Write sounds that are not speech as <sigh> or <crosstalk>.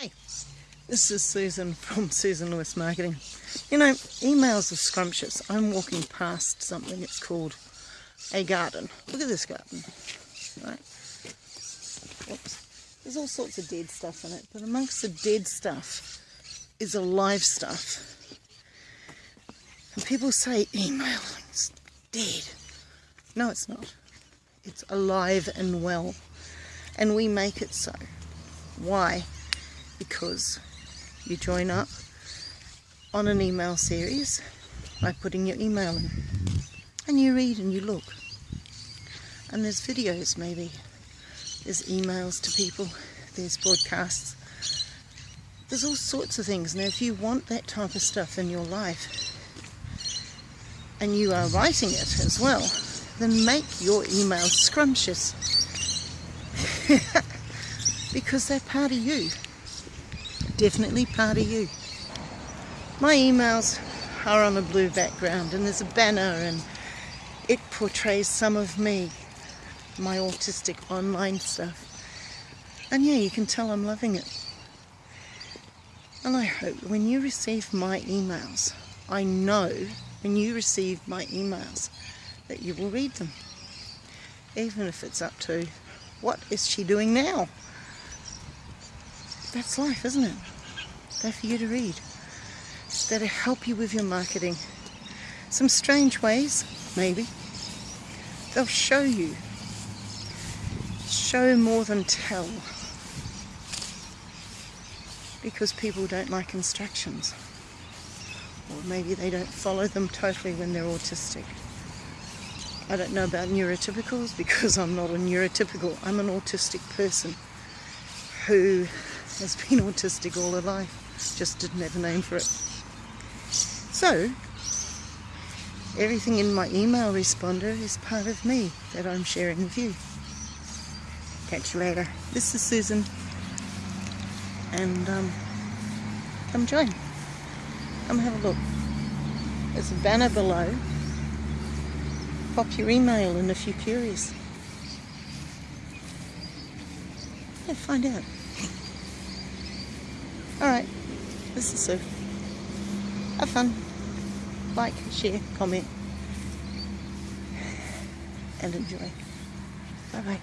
Hey, this is Susan from Susan Lewis Marketing. You know, emails are scrumptious. I'm walking past something, it's called a garden. Look at this garden, right? Oops. There's all sorts of dead stuff in it, but amongst the dead stuff is alive stuff. And people say email is dead. No, it's not. It's alive and well. And we make it so. Why? Because you join up on an email series by putting your email in. And you read and you look. And there's videos maybe. There's emails to people. There's broadcasts. There's all sorts of things. Now if you want that type of stuff in your life and you are writing it as well, then make your emails scrumptious. <laughs> because they're part of you. Definitely part of you. My emails are on a blue background and there's a banner and it portrays some of me, my autistic online stuff. And yeah, you can tell I'm loving it. And I hope when you receive my emails, I know when you receive my emails that you will read them. Even if it's up to, what is she doing now? That's life, isn't it? They're for you to read. They're to help you with your marketing. Some strange ways, maybe. They'll show you. Show more than tell. Because people don't like instructions. Or maybe they don't follow them totally when they're autistic. I don't know about neurotypicals <laughs> because I'm not a neurotypical. I'm an autistic person who has been <laughs> autistic all her life, just didn't have a name for it. So, everything in my email responder is part of me that I'm sharing with you. Catch you later. This is Susan, and um, come join. Come have a look. There's a banner below pop your email in if you're curious. Yeah, find out. Alright, this is Sue. Have fun. Like, share, comment, and enjoy. Bye bye.